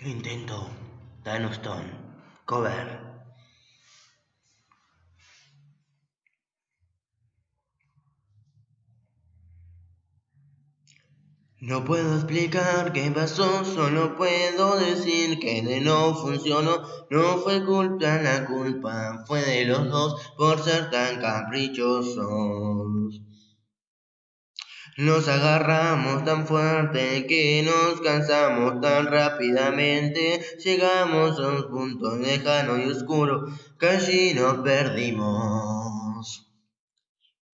Intento, Danoston, cover. No puedo explicar qué pasó, solo puedo decir que de no funcionó. No fue culpa, la culpa fue de los dos por ser tan caprichosos. Nos agarramos tan fuerte que nos cansamos tan rápidamente. Llegamos a un punto lejano y oscuro allí nos perdimos.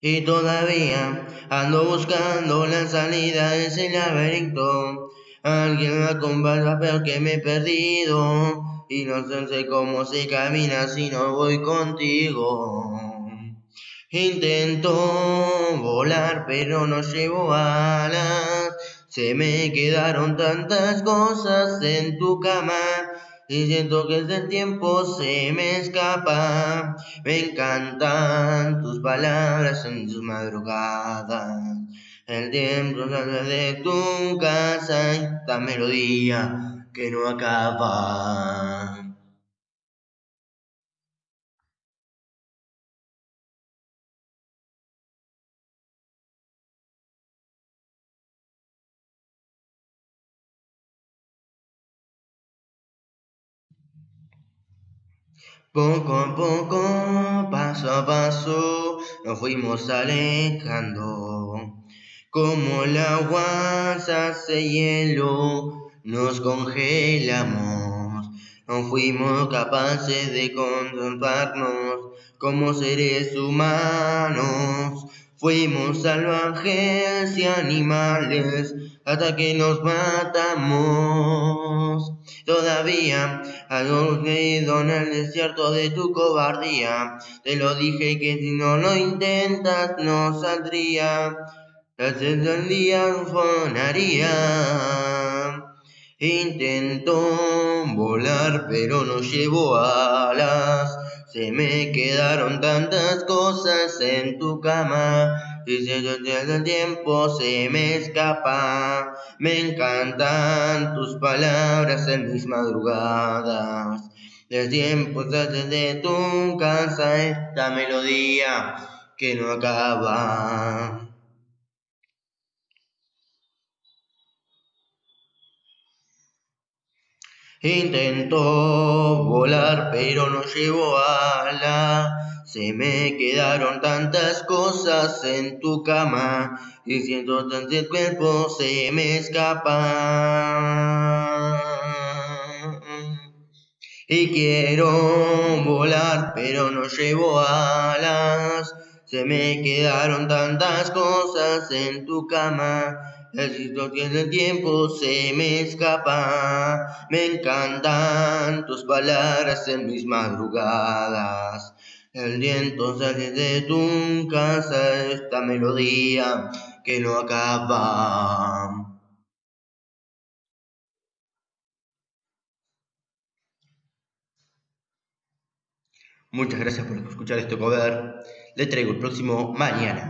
Y todavía ando buscando la salida de ese laberinto. Alguien me acompaña peor que me he perdido. Y no sé cómo se camina si no voy contigo. Intento volar pero no llevo alas. Se me quedaron tantas cosas en tu cama y siento que el tiempo se me escapa. Me encantan tus palabras en tus madrugadas. El tiempo sale de tu casa, esta melodía que no acaba. Poco a poco, paso a paso, nos fuimos alejando. Como el agua se hace hielo, nos congelamos. No fuimos capaces de contemplarnos como seres humanos. Fuimos salvajes y animales hasta que nos matamos. Todavía algo creído en el desierto de tu cobardía. Te lo dije que si no lo intentas no saldría. El día sonaría. Intento pero no llevo alas. Se me quedaron tantas cosas en tu cama y si el tiempo se me escapa. Me encantan tus palabras en mis madrugadas. El tiempo sale de tu casa esta melodía que no acaba. Intento volar pero no llevo ala. Se me quedaron tantas cosas en tu cama y siento tanto el cuerpo se me escapa. Y quiero volar pero no llevo alas. Se me quedaron tantas cosas en tu cama el tiene el tiempo se me escapa. Me encantan tus palabras en mis madrugadas. El viento sale de tu casa, esta melodía que no acaba. Muchas gracias por escuchar este cover. Le traigo el próximo mañana.